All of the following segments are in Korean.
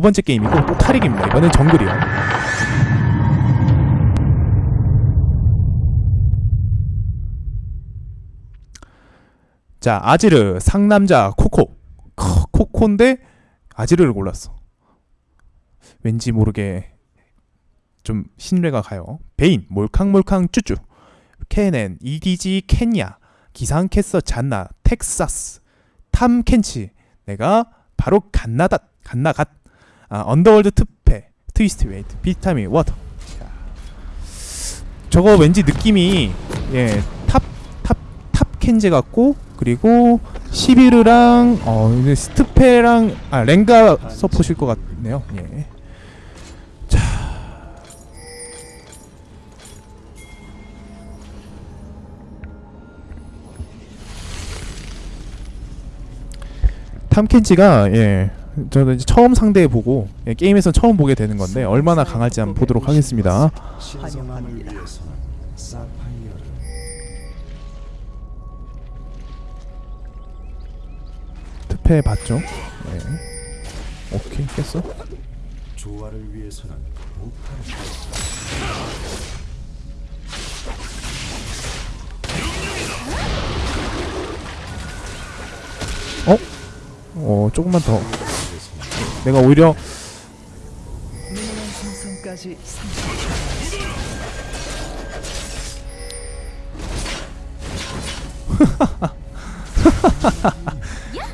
두 번째 게임이고 또 타릭입니다. 이번엔 정글이요. 자 아지르 상남자 코코 크, 코코인데 아지르를 골랐어. 왠지 모르게 좀 신뢰가 가요. 베인 몰캉몰캉 쭈쭈 케넨 EDG 케냐 기상캐서 잔나 텍사스 탐 켄치 내가 바로 갓나닷 갓나갓 아, 언더월드 특패 트위스트 웨이트 비타민 워터. 자, 저거 왠지 느낌이 예 탑 탑 탑 켄제 같고 그리고 시비르랑 어 스트페랑 아 랭가 서포실 것 같네요. 예. 탐켄지가 예 저는 이제 처음 상대해 보고 예, 게임에서 처음 보게 되는 건데 얼마나 강할지 한번 보도록 하겠습니다. 사파이어를 투패 봤죠? 네. 오케이 깼어. 조화를 위해서는 목파를 어 조금만 더. 내가 오히려 minion 생성까지 30초.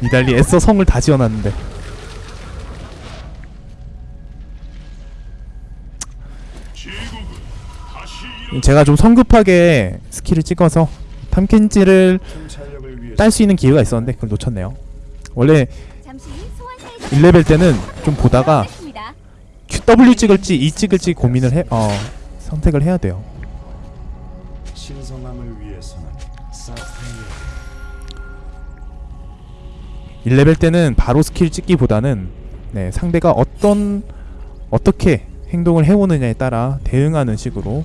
니달리 애써 성을 다 지어놨는데. 제가 좀 성급하게 스킬을 찍어서 탐켄치를 딸 수 있는 기회가 있었는데 그걸 놓쳤네요. 원래 1레벨 때는 좀 보다가 W 찍을지 E 찍을지 고민을 해, 어, 선택을 해야 돼요. 신성함을 위해서는 사파이어 1레벨 때는 바로 스킬 찍기보다는 네, 상대가 어떤 어떻게 행동을 해오느냐에 따라 대응하는 식으로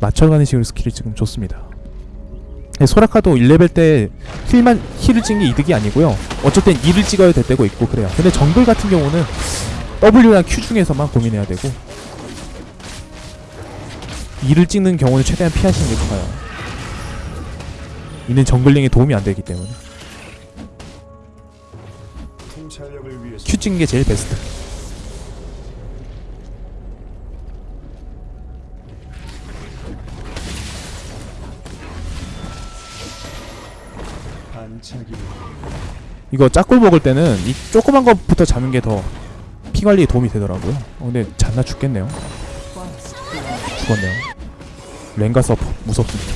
맞춰가는 식으로 스킬을 찍으면 좋습니다. 네, 소라카도 1레벨 때 힐만 힐을 찍는 게 이득이 아니고요. 땐 E를 찍어야 될 때고 있고 그래요. 근데 정글 같은 경우는 W랑 Q 중에서만 고민해야 되고 E를 찍는 경우는 최대한 피하시는 게 좋아요. E는 정글링에 도움이 안 되기 때문에 Q 찍는 게 제일 베스트. 이거 짝꿀 먹을 때는 이 조그만 것부터 잡는 게 더 피 관리에 도움이 되더라고요. 어, 근데 잔나 죽겠네요. 죽었네요. 랭가 서퍼 무섭습니다.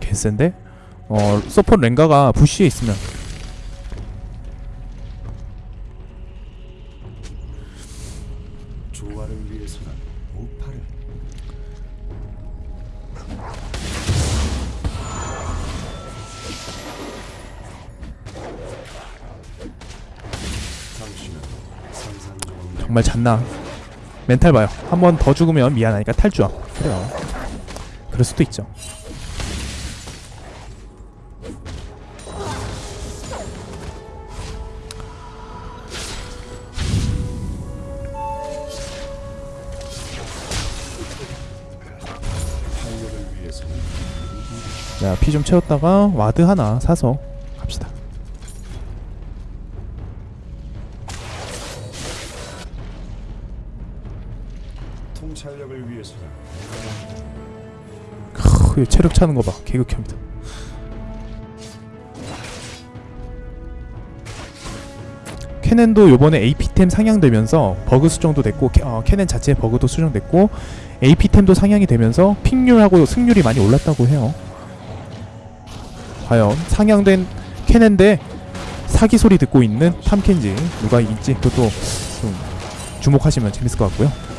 개센데? 어 서포 랭가가 부시에 있으면 정말 잔나. 멘탈 봐요. 한 번 더 죽으면 미안하니까 탈주함. 그래요. 그럴 수도 있죠. 자, 피 좀 채웠다가 와드 하나 사서 크, 이 체력 차는 거 봐. 개극혐이다. 케넨도 요번에 AP템 상향되면서 버그 수정도 됐고 캐, 어, 케넨 자체 버그도 수정됐고 AP템도 상향이 되면서 픽률하고 승률이 많이 올랐다고 해요. 과연 상향된 케넨 대 사기 소리 듣고 있는 탐켄치 누가 이길지 그것도 좀 주목하시면 재밌을 것 같고요.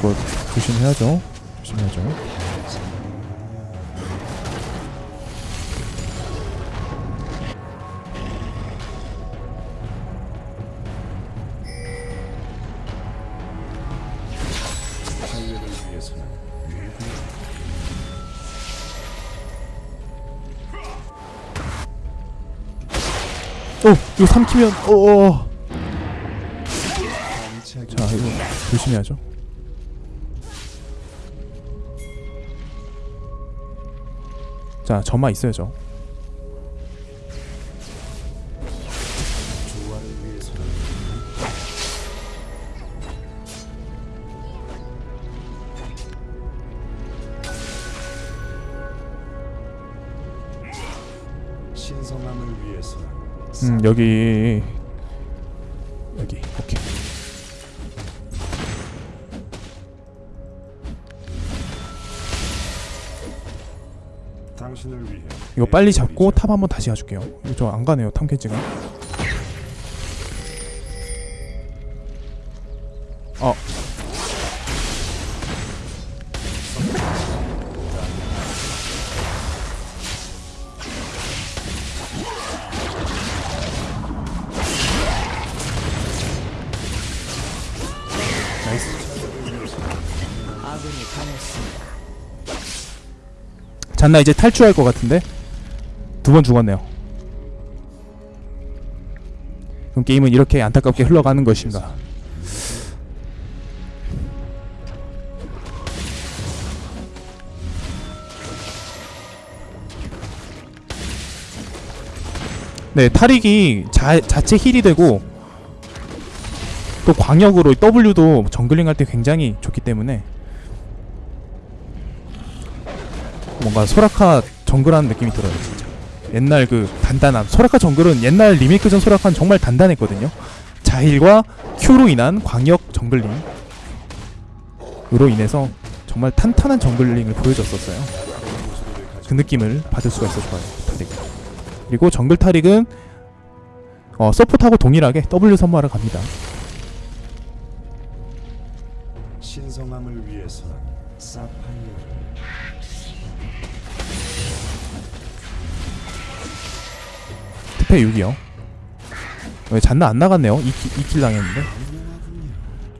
이거 조심해야죠. 조심해야죠. 어! 이거 삼키면 어어 자 이거 조심해야죠 자 점화 있어야죠. 음 여기 빨리 잡고 탑 한번 다시 가줄게요. 저 안 가네요 탐캐지가. 어. 잔나 이제 탈출할 것 같은데 두 번 죽었네요. 그럼 게임은 이렇게 안타깝게 흘러가는 것인가? 네, 탈익이 자, 자체 힐이 되고 또 광역으로 W도 정글링 할 때 굉장히 좋기 때문에 뭔가 소라카 정글하는 느낌이 들어요 옛날 그 단단함. 소라카 정글은 옛날 리메이크전 소라카는 정말 단단했거든요. 자힐과 Q로 인한 광역 정글링 으로 인해서 정말 탄탄한 정글링을 보여줬었어요. 그 느낌을 받을 수가 있어 좋아요 타릭 그리고 정글 타릭은 어, 서포트하고 동일하게 W 선마를 갑니다 트페 6이요. 왜 잔나 안 나갔네요? 2킬, 2킬 당했는데.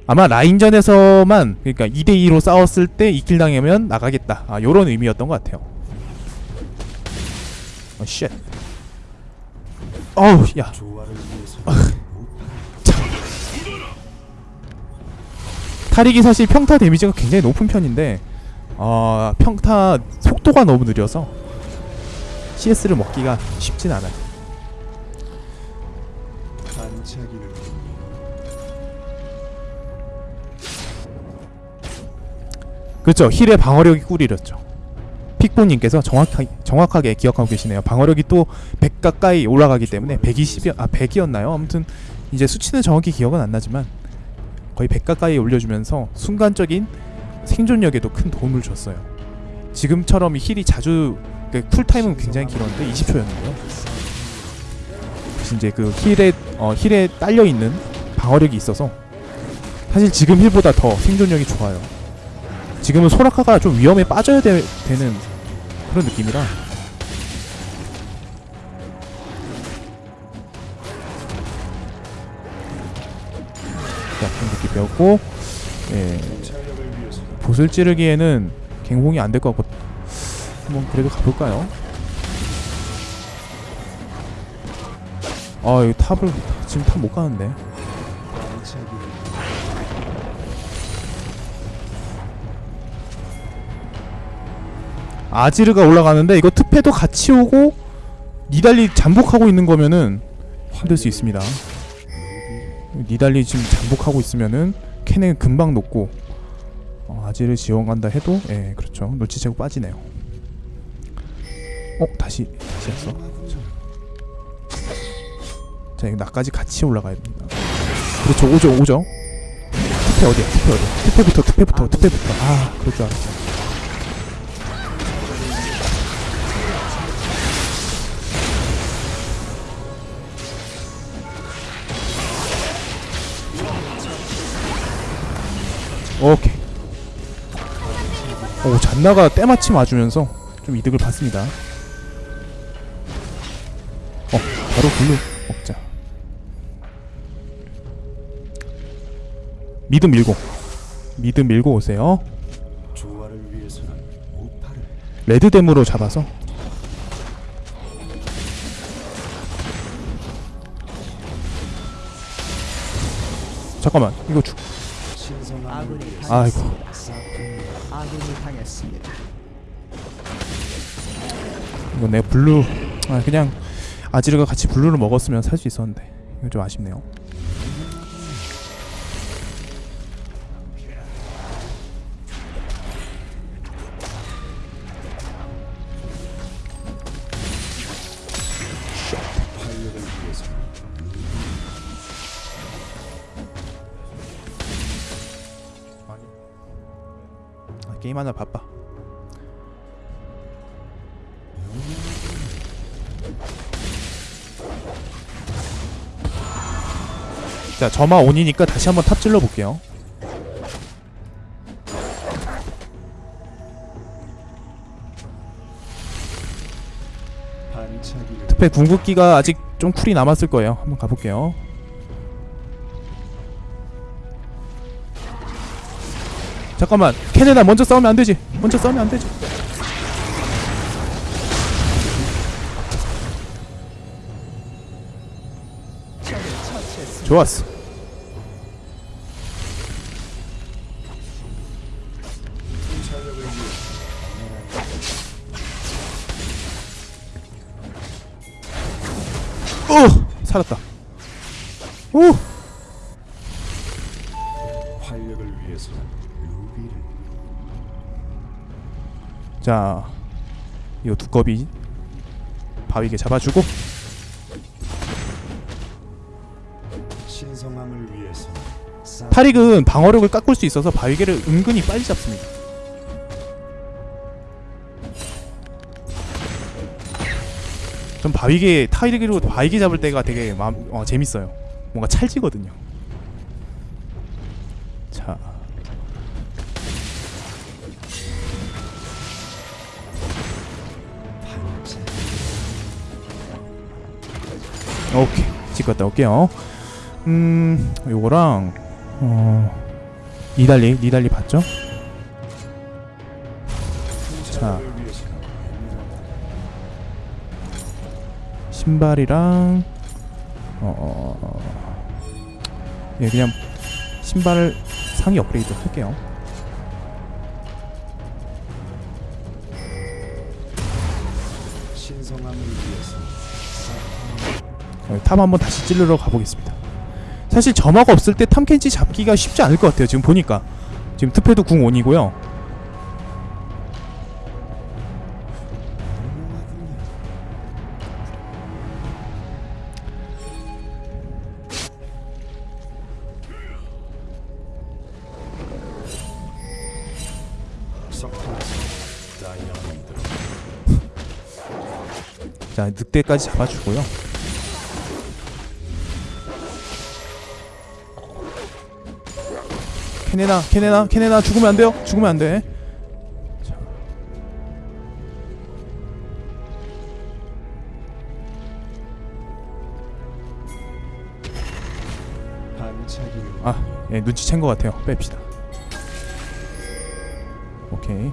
아마 라인전에서만 그러니까 2대2로 싸웠을 때 2킬 당하면 나가겠다. 아 요런 의미였던 것 같아요. 어 shit. 어우 야. 타릭이 사실 평타 데미지가 굉장히 높은 편인데 어, 평타 속도가 너무 느려서 CS를 먹기가 쉽진 않아요 그렇죠. 힐의 방어력이 꿀이렸죠. 픽보님께서 정확하게, 정확하게 기억하고 계시네요. 방어력이 또 100 가까이 올라가기 때문에 120이 아 100이었나요? 아무튼 이제 수치는 정확히 기억은 안 나지만 거의 100 가까이 올려주면서 순간적인 생존력에도 큰 도움을 줬어요. 지금처럼 힐이 자주 그 쿨타임은 굉장히 길었는데 20초였는데요. 이제 그 힐에 어, 힐에 딸려 있는 방어력이 있어서 사실 지금 힐보다 더 생존력이 좋아요 지금은 소라카가 좀 위험에 빠져야 되, 는 그런 느낌이라. 자, 공격기 배웠고 예, 봇을 찌르기에는 갱호응이 안 될 것 같고 한번 그래도 가볼까요? 아 이거 탑을 지금 탑 못 가는데 아지르가 올라가는데 이거 트페도 같이 오고 니달리 잠복하고 있는 거면은 힘들 수 있습니다. 니달리 지금 잠복하고 있으면은 캔은 금방 녹고 어, 아지르 지원 간다 해도 예 그렇죠 눈치채고 빠지네요. 어 다시 다시 했어. 자 이거 나까지 같이 올라가야 됩니다. 그렇죠 오죠 오죠. 특패 어디야 특패 어디야 특패부터 특패부터 특패부터 아 그럴 줄 알았어. 오케이. 오 잔나가 때마침 와주면서 좀 이득을 봤습니다. 어 바로 블루 먹자. 미드 밀고. 미드 밀고 오세요. 레드댐으로 잡아서. 잠깐만 이거 죽. 아군이 아이고. 이거 내 블루 아 그냥 아지르가 같이 블루를 먹었으면 살 수 있었는데 이거 좀 아쉽네요 게임 하나 바빠 자 점화 온이니까 다시 한번 탑 찔러 볼게요. 반짝이는 트페 궁극기가 아직 좀 쿨이 남았을 거예요. 한번 가볼게요 잠깐만. 캐네다 먼저 싸우면 안 되지. 먼저 싸우면 안 되지. 적을 처치했습니다. 좋았어. 오! 살았다. 오 자 이거 두꺼비 바위게 잡아주고. 신성함을 위해서 사 타릭은 방어력을 깎을 수 있어서 바위게를 은근히 빨리 잡습니다. 전 바위게 타릭으로 바위게 잡을 때가 되게 마음, 어, 재밌어요. 뭔가 찰지거든요. 자 오케이. 집 갔다. 올게요. 음 요거랑 어 니달리 니달리 봤죠? 위해서 신발이랑 어, 어, 어. 예 그냥 신발 상위 업그레이드 할게요 어, 탑 한번 다시 찔러러 가보겠습니다. 사실 점화가 없을 때 탐켄치 잡기가 쉽지 않을 것 같아요 지금 보니까. 지금 투패도 궁 온이고요. 유명하군요. 석탄에서 다이아몬드 자 늑대까지 잡아주고요 케네나 케네나 케네나 죽으면 안 돼요 죽으면 안돼 아, 예, 눈치챈 것 같아요. 뺍시다. 오케이.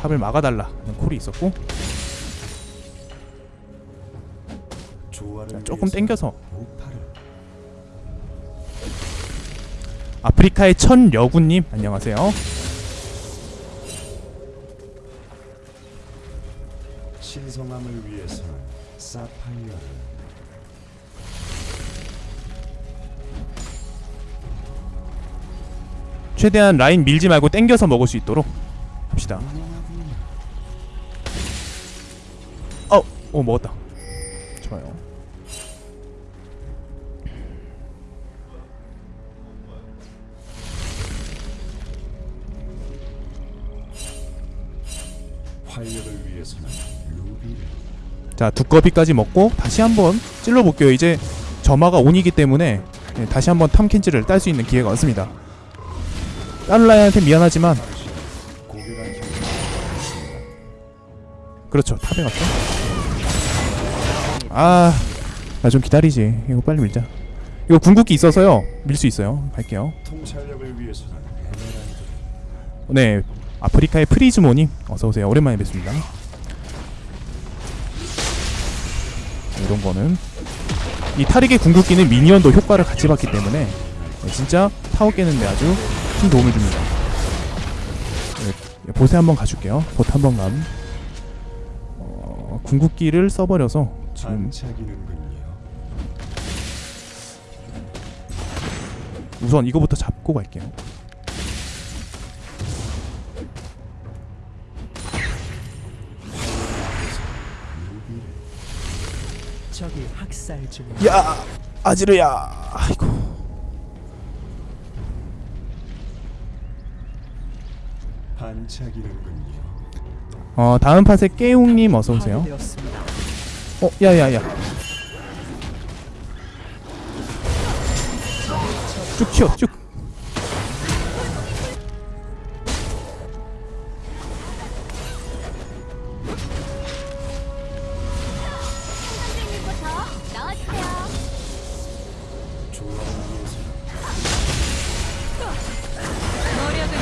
탑을 막아달라. 콜이 있었고 자, 조금 땡겨서 아프리카의 천 여구님 안녕하세요. 신성함을 위해서 사파이어를 최대한 라인 밀지 말고 땡겨서 먹을 수 있도록 합시다. 어, 오 먹었다. 좋아요. 자 두꺼비까지 먹고 다시 한번 찔러 볼게요. 이제 점화가 온이기 때문에 예, 다시 한번 탐켄지를 딸 수 있는 기회가 왔습니다. 다른 라인한테 미안하지만 그렇죠. 탑에 갔죠 아나 좀 기다리지. 이거 빨리 밀자. 이거 궁극기 있어서요. 밀 수 있어요. 갈게요. 네 아프리카의 프리즈모님 어서오세요 오랜만에 뵙습니다 이런 거는 이 타릭의 궁극기는 미니언도 효과를 같이 받기 때문에 네, 진짜 타워 깨는데 아주 큰 도움을 줍니다. 네, 봇에 한번 가줄게요. 봇 한번 감. 어, 궁극기를 써버려서 지금. 우선 이거부터 잡고 갈게요. 적이 학살 중. 야 아지르야 아이고 반짝이는군요. 어 다음 팟에 깨웅님 어서 오세요. 어 야야야 쭉 튀어 쭉.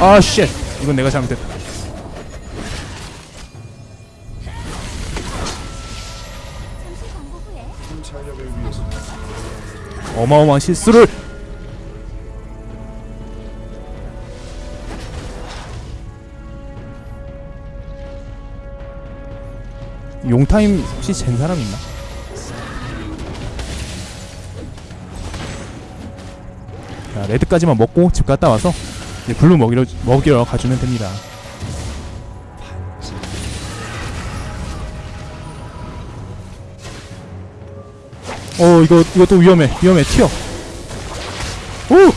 아 쉣. 이건 내가 잘못했다. 어마어마한 실수를. 용타임 혹시 잰 사람 있나? 자 레드까지만 먹고 집 갔다 와서 이제 블루 먹이러 먹이러 가주면 됩니다. 어 이거 이거 또 위험해 위험해 튀어. 오.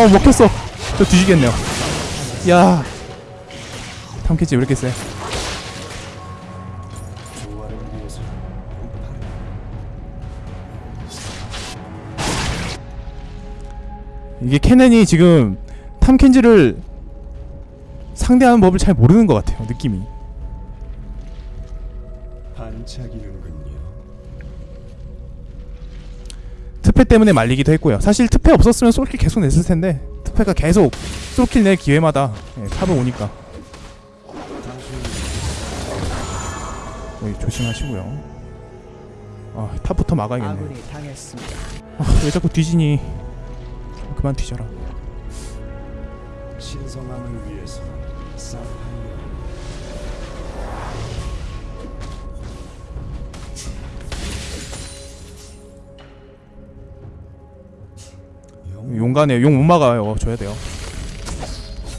어 먹혔어. 저 뒤지겠네요. 야. 탐캐치 왜 이렇게 세? 이게 캐넨이 지금 탐켄지를 상대하는 법을 잘 모르는 것 같아요 느낌이. 반짝이는군요. 트페 때문에 말리기도 했고요. 사실 트페 없었으면 솔킬 계속 냈을 텐데 트페가 계속 솔킬 낼 기회마다 예, 탑을 오니까. 어, 조심하시고요. 아 탑부터 막아야겠네. 아, 왜 자꾸 뒤지니 그만 뒤져라. 신성함을 위해서 영 용가네 용못 막아요. 줘야 돼요.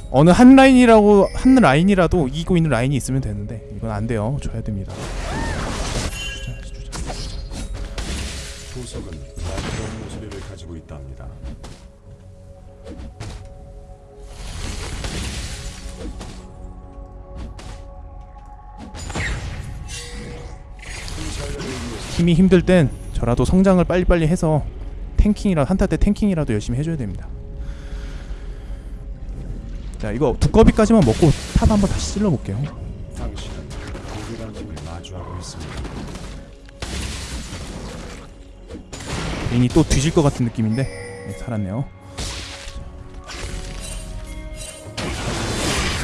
어느 한 라인이라고 한 라인이라도 이기고 있는 라인이 있으면 되는데 이건 안 돼요. 줘야 됩니다 팀이 힘들 땐 저라도 성장을 빨리빨리 해서 탱킹이라 한타 때 탱킹이라도 열심히 해줘야 됩니다. 자 이거 두꺼비까지만 먹고 탑 한번 다시 찔러볼게요. 괜히 또 뒤질 것 같은 느낌인데 네, 살았네요.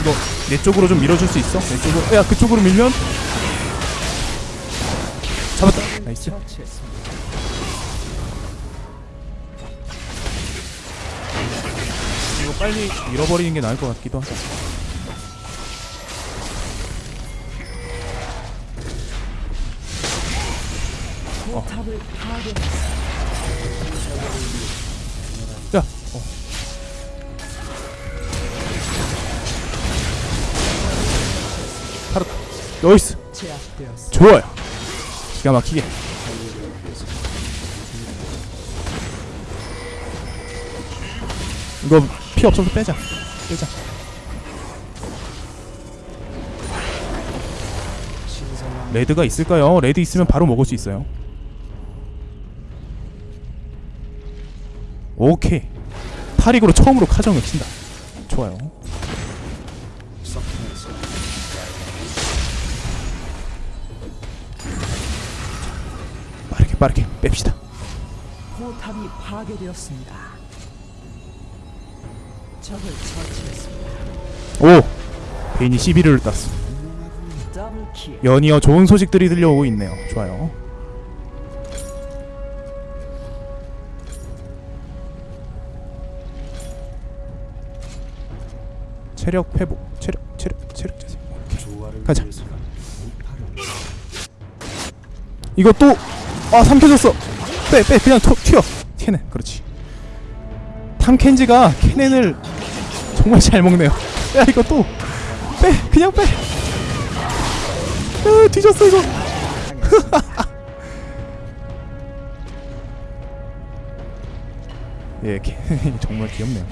이거 내 쪽으로 좀 밀어줄 수 있어? 내 쪽으로 야 그쪽으로 밀면 나이스. 이거 빨리 밀어버리는 게 나을 것 같기도 하다. 파괴했습니다. 야, 어. 살았다. nice. 좋아요. 기가 막히게. 이거 피 없어서 빼자. 빼자. red가 있을까요? red 있으면 바로 먹을 수 있어요. 오케이. 타릭으로 처음으로 카정을 친다. 좋아요. 빠르게 빠르게 뺍시다. 포탑이 파괴되었습니다. 오! 베인이 11을 땄어 연이어 좋은 소식들이 들려오고 있네요. 좋아요. 체력 회복 체력 체력 체력 재생. 가자. 이거 또! 아 삼켜졌어! 빼빼 그냥 툭 튀어! 캐넨 그렇지. 탐켄지가 캐넨을 정말 잘 먹네요. 야 이거 또. 빼 그냥 빼. 으, 뒤졌어 이거. 예 정말 귀엽네요.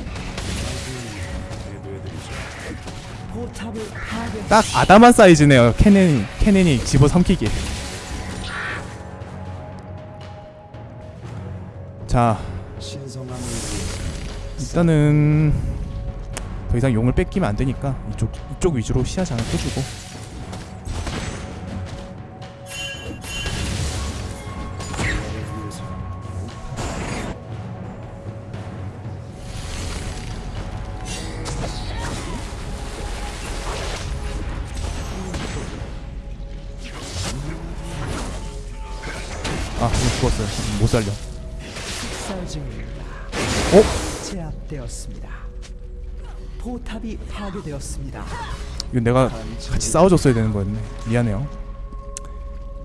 딱 아담한 사이즈네요 캐넨이 캐넨이 집어삼키기 자 일단은 더 이상 용을 뺏기면 안 되니까 이쪽 이쪽 위주로 시야 장을 켜주고. 조화를 위해서 아 죽었어요. 못 살려 포탑이 파괴되었습니다. 이거 내가 같이 싸워줬어야 되는 거였네 미안해요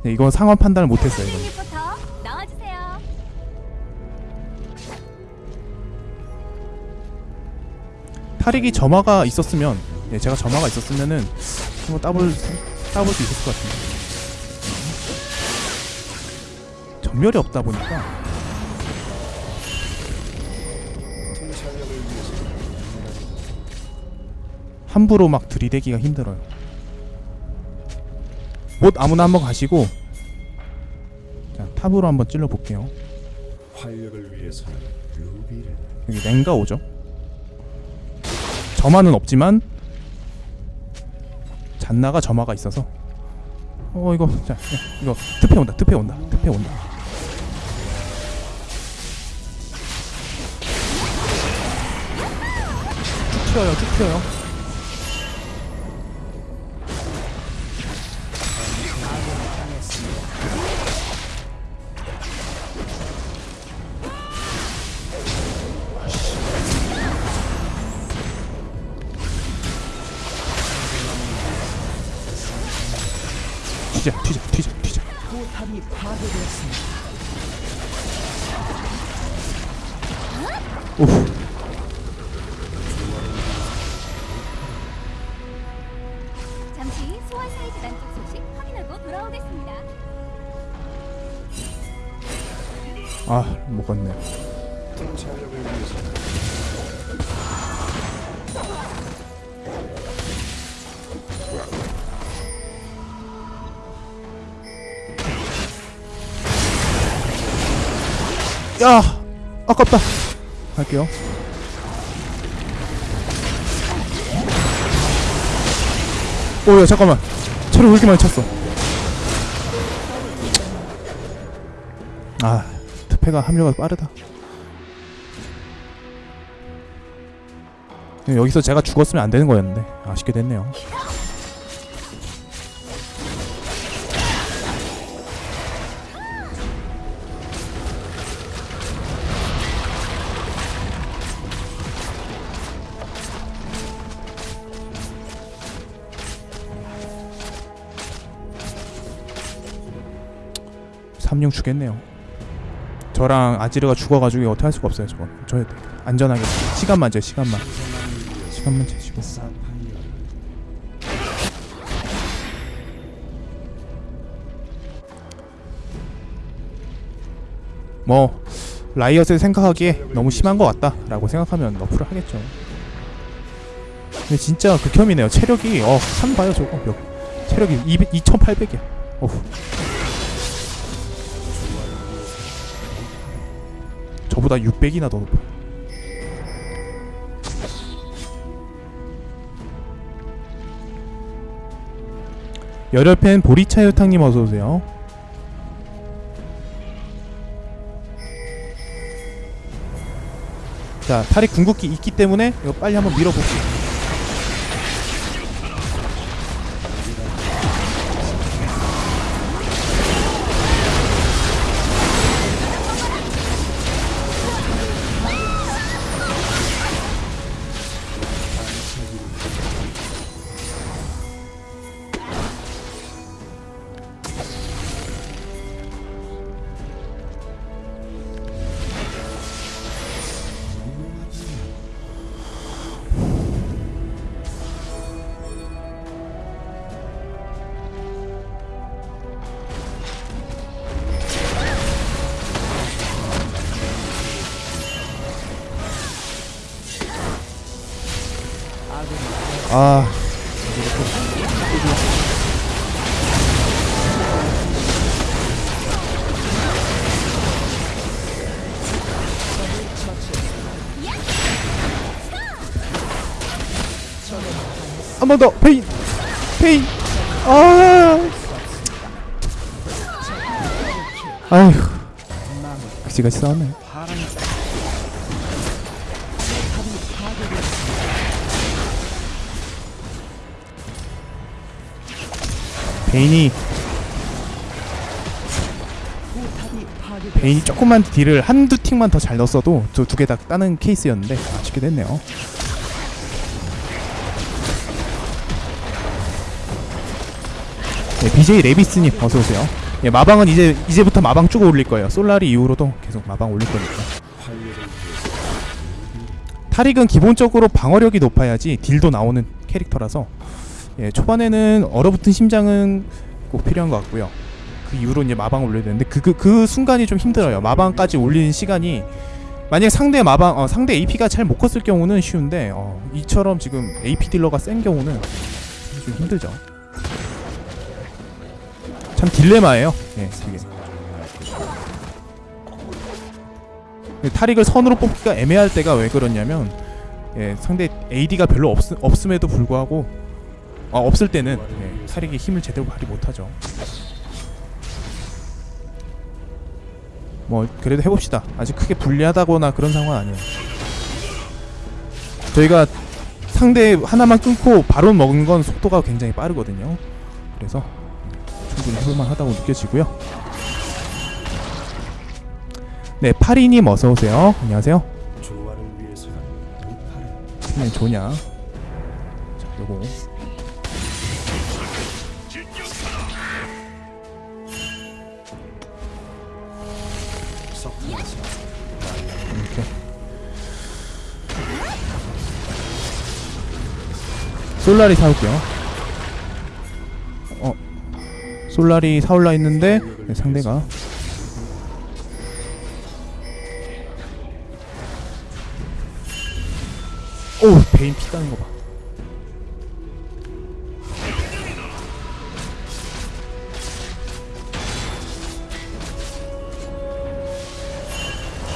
네, 이거 상황 판단을 못했어요 나와주세요. 탈익이 점화가 있었으면 네, 제가 점화가 있었으면은 한번 따볼 따볼 수 있었을 것 같은데 전멸이 없다 보니까 함부로 막 들이대기가 힘들어요. 못 아무나 한번 가시고 자 탑으로 한번 찔러 볼게요. 활력을 위해서는 루비를 여기 랭가 오죠. 점화는 없지만 잔나가 점화가 있어서 어 이거 자 야, 이거 특패 온다 특패 온다 특패 온다. 쭉 튀어요 쭉 튀어요. 야 아깝다. 갈게요. 오야 잠깐만. 체력 왜 이렇게 많이 찼어? 아 특패가 합류가 빠르다. 여기서 제가 죽었으면 안 되는 거였는데 아쉽게 됐네요. 삼룡 주겠네요. 저랑 아지르가 죽어가지고 어떻게 할 수가 없어요. 저건 저 안전하게 시간만 재 시간만 시간만 재시고 뭐 라이엇을 생각하기에 너무 심한 것 같다 라고 생각하면 너프를 하겠죠. 근데 진짜 극혐이네요. 체력이 어한 봐요 저거 몇 체력이 200, 2,800이야. 어후. 저보다 600이나 더 높아. 열혈팬 보리차 요탕님 어서 오세요. 자, 탈이 궁극기 있기 때문에 이거 빨리 한번 밀어볼게요. 아. 한 번 더. 페인. 페인. 아. 아휴. 그지같이 싸웠네 베인이. 베인이 조금만 딜을 한두 틱만 더 잘 넣었어도 저두개 다 따는 케이스였는데 아쉽게 됐네요 네, BJ 레비스님 어서 오세요. 예, 마방은 이제 이제부터 마방 쭉 올릴 거예요. 솔라리 이후로도 계속 마방 올릴 거니까. 타릭은 기본적으로 방어력이 높아야지 딜도 나오는 캐릭터라서 예, 초반에는 얼어붙은 심장은 꼭 필요한 것 같고요. 그 이후로 이제 마방 올려야 되는데 그, 그, 그 순간이 좀 힘들어요. 마방까지 올리는 시간이 만약 상대 마방 어, 상대 AP가 잘 못 컸을 경우는 쉬운데 어, 이처럼 지금 AP 딜러가 센 경우는 좀 힘들죠. 참 딜레마예요. 예, 이게. 예, 타릭을 선으로 뽑기가 애매할 때가 왜 그러냐면 예, 상대 AD가 별로 없, 없음에도 불구하고 아, 없을 때는 예, 타릭이 힘을 제대로 발휘 못하죠. 뭐 그래도 해봅시다. 아직 크게 불리하다거나 그런 상황은 아니에요. 저희가 상대 하나만 끊고 바로 먹은 건 속도가 굉장히 빠르거든요. 그래서 충분히 해볼만 하다고 느껴지고요. 네, 파리님 어서 오세요. 안녕하세요. 조화를 위해서는 무파를 그냥 좋냐? 자, 요거 솔라리 사올게요. 어, 솔라리 사올라 했는데 네, 상대가 오 베인 피 따는 거 봐.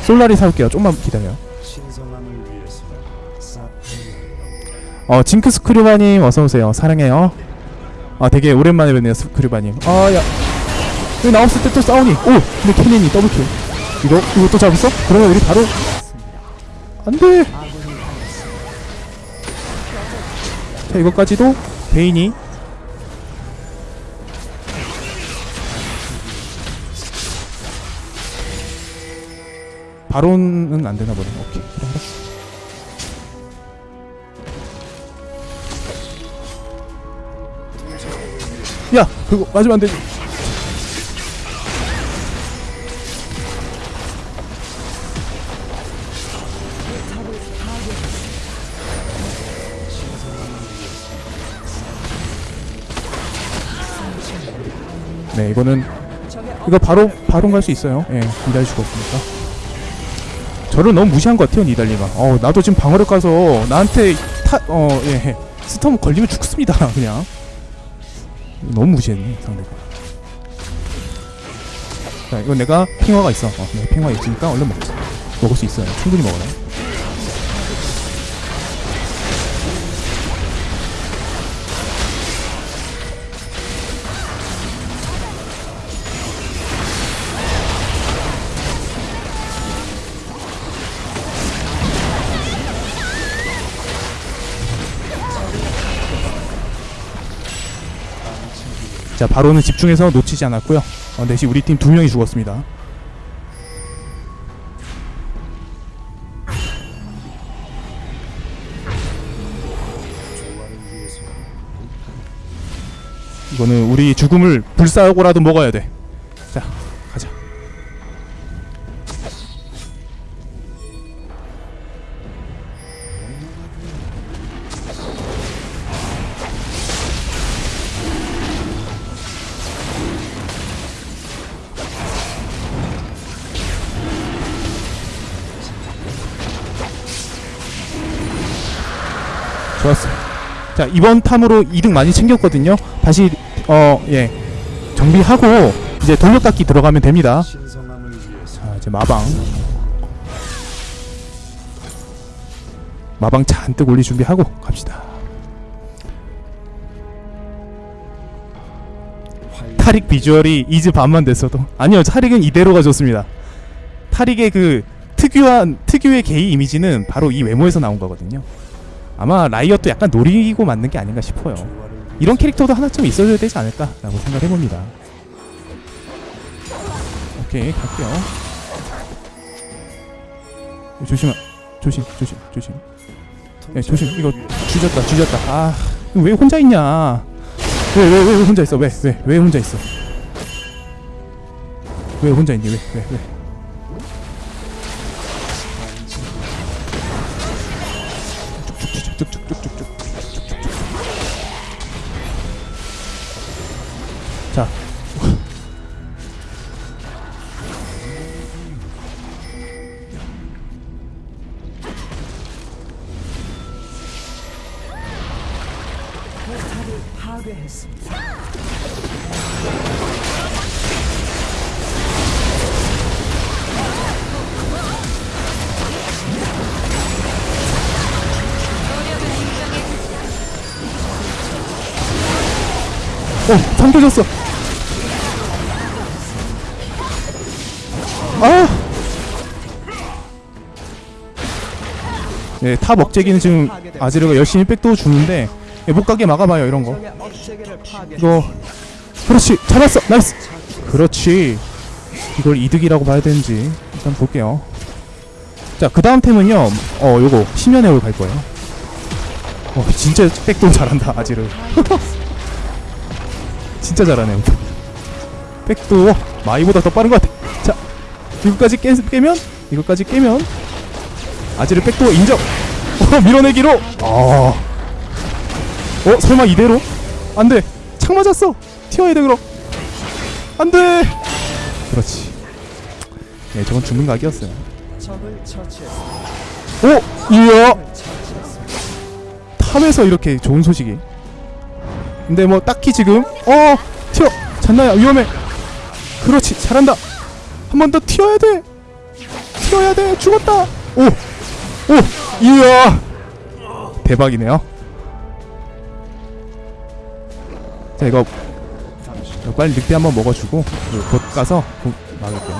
솔라리 사올게요. 좀만 기다려. 신 어 징크 스크류바님 어서 오세요. 사랑해요. 아 되게 오랜만에 뵙네요 스크류바님. 아야 여기 나 없을 때 또 싸우니. 오 근데 케넨이 더블킬. 이거 이거 또 잡았어? 그러면 우리 바로 안돼. 자 이거까지도 베인이 바론은 안 되나 보네. 오케이 야 그거 맞으면 안 되지. 네 이거는 이거 바로 바로 갈 수 있어요. 예, 니달 죽었으니까. 저를 너무 무시한 것 같아요, 니달리가. 어, 나도 지금 방어력 가서 나한테 타, 어, 예, 스톰 걸리면 죽습니다, 그냥. 너무 무시했네, 상대가. 자, 이건 내가 핑화가 있어. 어, 내가 핑화 있으니까 얼른 먹자. 먹을 수 있어요. 충분히 먹어라. 바로는 집중해서 놓치지 않았고요. 어, 대신 우리 팀 두 명이 죽었습니다. 이거는 우리 죽음을 불사하고라도 먹어야 돼. 좋았어. 자 이번 탐으로 이득 많이 챙겼거든요. 다시 어 예 정비하고 이제 돌려깎기 들어가면 됩니다. 자 이제 마방 마방 잔뜩 올릴 준비하고 갑시다. 활 타릭 비주얼이 이즈 반만 됐어도 아니요 타릭은 이대로가 좋습니다. 타릭의 그 특유한 특유의 게이 이미지는 바로 이 외모에서 나온 거거든요. 아마 라이엇도 약간 노리고 만든 게 아닌가 싶어요. 이런 캐릭터도 하나쯤 있어줘야 되지 않을까 라고 생각해 봅니다. 오케이 갈게요. 조심, 조심, 조심, 조심. 야, 조심. 이거 주졌다, 주졌다. 아, 왜 혼자 있냐? 왜, 왜, 왜, 왜 혼자 있어? 왜, 왜, 왜 혼자 있어? 왜 혼자 있니? 왜, 왜, 왜? 자. 어, 삼켜졌어. 네, top 억제기는 지금 아지르가 열심히 백도 주는데 예, 못 가게 막아봐요 이런 거. 이거 그렇지 잡았어 nice. 그렇지. 이걸 이득이라고 봐야 되는지 일단 볼게요. 자, 그 다음 템은요. 어, 요거 심연의 홀 갈 거예요. 어, 진짜 백도 잘한다 아지르. 진짜 잘하네. 백도 마이보다 더 빠른 것 같아. 자, 이거까지 깨, 깨면 이거까지 깨면 아지르 백도 인정. 어, 밀어내기로. 어. 어, 설마 이대로? 안 돼. 창 맞았어. 튀어야 돼 그럼. 안 돼. 그렇지. 네, 저건 죽는 각이었어요. 오, 이야. 적을 처치했습니다. 탑에서 이렇게 좋은 소식이. 근데 뭐 딱히 지금 어 튀어 잔나야 위험해. 그렇지 잘한다. 한 번 더 튀어야 돼. 튀어야 돼. 죽었다. 오, 오, 이야. 대박이네요. 자 이거 빨리 늑대 한번 먹어주고 곧 가서 곧 막을게요.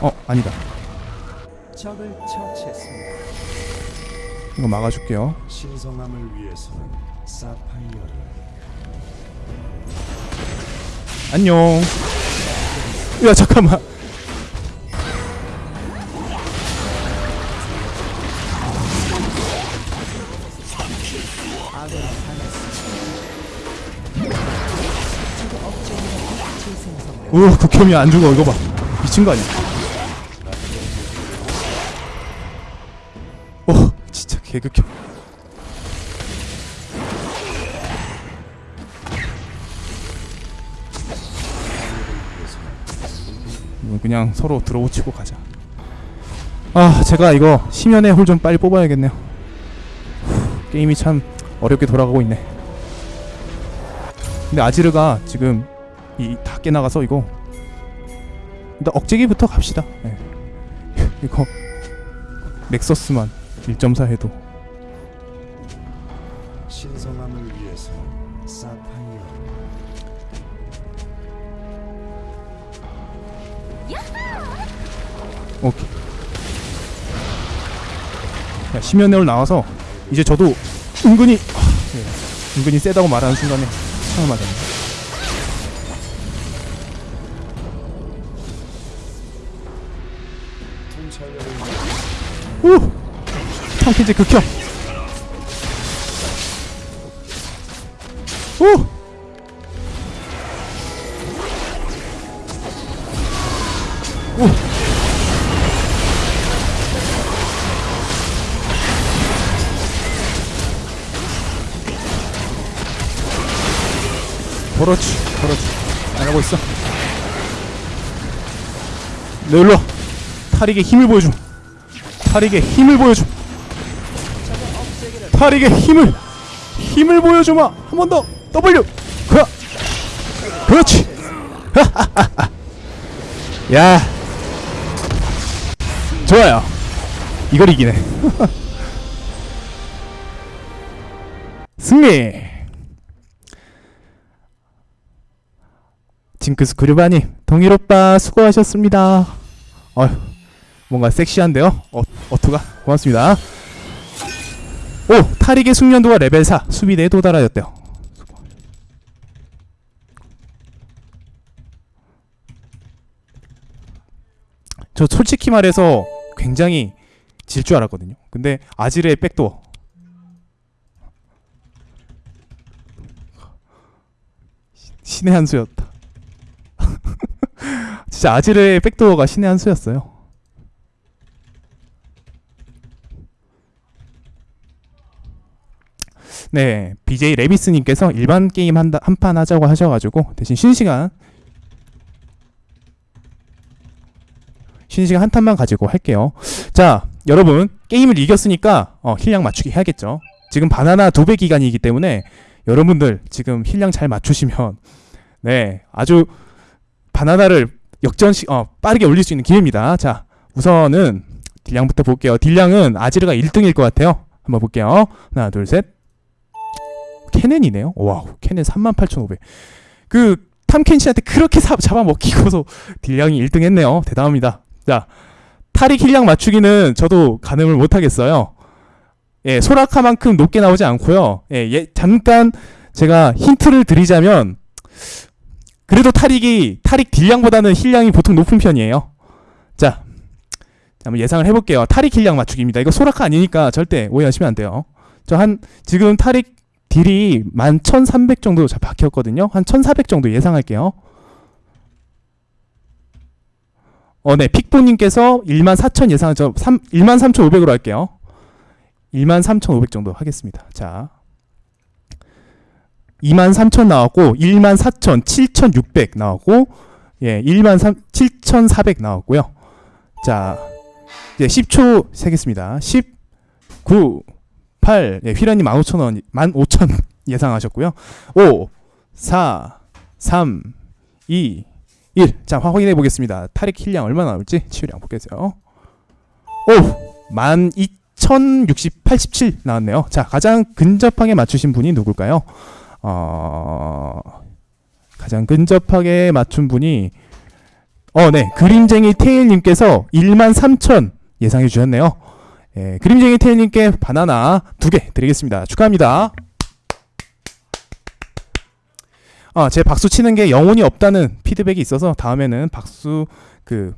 어 아니다. 이거 막아줄게요. 안녕. 야 잠깐만. 재생성을 우 극혐이 안 죽어 이거 봐. 미친 거 아니야? 오 진짜 개극혐. 이건 그냥 서로 들어붙이고 가자. 아 제가 이거 심연의 홀 좀 빨리 뽑아야겠네요. 후, 게임이 참 어렵게 돌아가고 있네. 근데 아지르가 지금 이 다 깨나가서 이거 일단 억제기부터 갑시다. 예. 이거 넥서스만 1.4 해도 신성함을 위해서는 사파이어를 오케이. 야, 심연내올 나와서 이제 저도 은근히 아, 예. 은근히 세다고 말하는 순간에 창을 맞았네. 우! 탕피지 극혐. 우! 우! 그렇지, 그렇지. 잘하고 있어. 네, 일로 와. 타릭의 힘을 보여줌. 타릭의 힘을 억제기를 타릭의 힘을 힘을 보여주마. 한 번 더. W. 그 그렇지. 야. 좋아요. 이걸 이기네. 승리. 징크스 구르바님 동일오빠 수고하셨습니다. 어휴 뭔가 섹시한데요? 어, 어투가? 고맙습니다. 오 타릭의 숙련도가 레벨 4 수비대에 도달하였대요. 저 솔직히 말해서 굉장히 질 줄 알았거든요. 근데 아지르의 백도어. 신의 한 수였다. 진짜 아지르의 백도어가 신의 한 수였어요 네, BJ 레비스님께서 일반 게임 한 판 하자고 하셔가지고 대신 쉬는 시간 쉬는 시간 한 탄만 가지고 할게요. 자, 여러분 게임을 이겼으니까 어, heal량 맞추기 해야겠죠. 지금 바나나 두 배 기간이기 때문에 여러분들 지금 heal량 잘 맞추시면 네 아주 바나나를 역전시 어, 빠르게 올릴 수 있는 기회입니다. 자, 우선은 deal량부터 볼게요. deal량은 아지르가 1등일 것 같아요. 한번 볼게요. 하나, 둘, 셋. 케넨이네요. wow, 케넨 38,500. 그 탐켄시한테 그렇게 사, 잡아먹히고서 deal량이 1등 했네요. 대단합니다. 자, 타릭 heal량 맞추기는 저도 가늠을 못하겠어요. 예, 소라카만큼 높게 나오지 않고요. 예, 예, 잠깐 제가 힌트를 드리자면 그래도 타릭이 타릭 deal량보다는 heal량이 보통 높은 편이에요. 자, 한번 예상을 해볼게요. 타릭 heal량 맞추기입니다. 이거 소라카 아니니까 절대 오해하시면 안 돼요. 저 한 지금 타릭 딜이 11,300 정도 자 박혔거든요. 한 1,400 정도 예상할게요. 어, 네. 픽보님께서 14,000 예상, 저 3, 13,500으로 할게요. 13,500 정도 하겠습니다. 자. 23,000 나왔고, 14,000, 7,600 나왔고, 예, 13, 7,400 나왔고요. 자, 이제 10초 세겠습니다. 10, 9, 8, 예, 휘라님 15,000원, 15,000 예상하셨고요. 5, 4, 3, 2, 1. 자, 확인해 보겠습니다. 타릭 힐량 얼마나 나올지 치유량 보겠어요. 오! 12,060, 87 나왔네요. 자, 가장 근접하게 맞추신 분이 누굴까요? 어... 가장 근접하게 맞춘 분이 어, 네. 그림쟁이 테일님께서 13,000 예상해 주셨네요. 예, 그림쟁이 테일님께 바나나 두 개 드리겠습니다. 축하합니다. 아, 제 박수 치는 게 영혼이 없다는 피드백이 있어서 다음에는 박수 그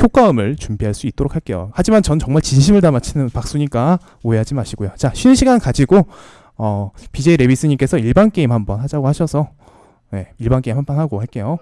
효과음을 준비할 수 있도록 할게요. 하지만 전 정말 진심을 담아 치는 박수니까 오해하지 마시고요. 자, 쉬는 시간 가지고 어, BJ 레비스님께서 일반 게임 한번 하자고 하셔서 네, 일반 게임 한판 하고 할게요.